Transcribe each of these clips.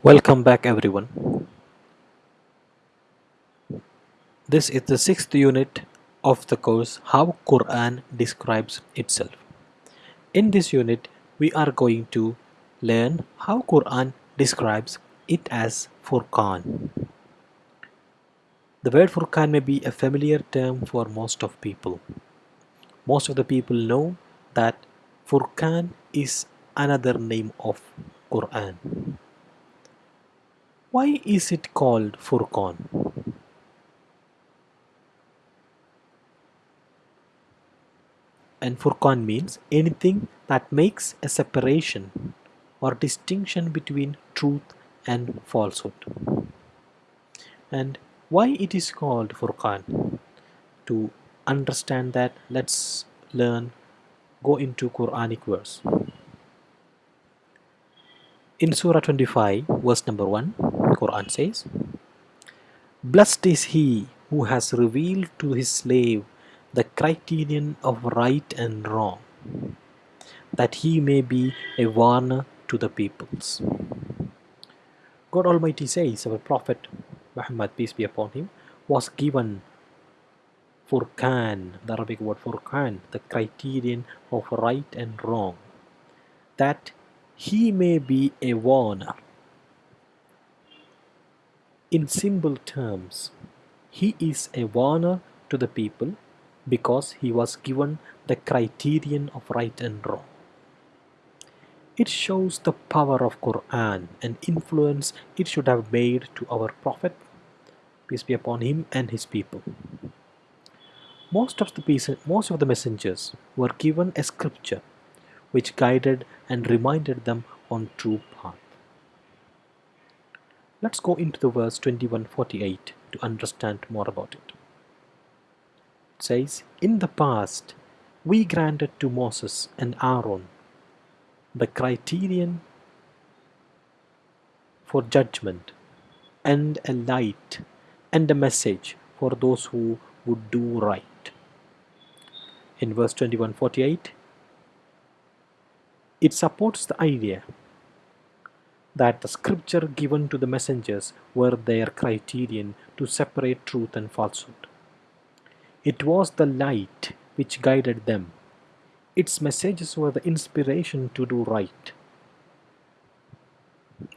Welcome back everyone. This is the sixth unit of the course How Quran Describes Itself. In this unit we are going to learn how Quran describes it as Furqan. The word Furqan may be a familiar term for most of people. Most of the people know that Furqan is another name of Quran. Why is it called Furqan? And Furqan means anything that makes a separation or distinction between truth and falsehood. And why it is called Furqan? To understand that, let's learn, go into Quranic verse. In Surah 25, verse number 1, Quran says, Blessed is he who has revealed to his slave the criterion of right and wrong, that he may be a warner to the peoples. God Almighty says our Prophet Muhammad, peace be upon him, was given Furqan, the Arabic word Furqan, the criterion of right and wrong, that he may be a warner. In simple terms, he is a warner to the people because he was given the criterion of right and wrong. It shows the power of Quran and influence it should have made to our Prophet, peace be upon him and his people. Most of the most of the messengers were given a scripture which guided and reminded them on true. Let's go into the verse 2148 to understand more about it. It says, In the past, we granted to Moses and Aaron the criterion for judgment and a light and a message for those who would do right. In verse 2148, it supports the idea that the scripture given to the messengers were their criterion to separate truth and falsehood. It was the light which guided them. Its messages were the inspiration to do right.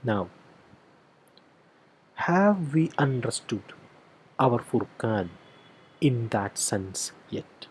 Now, have we understood our Furqan in that sense yet?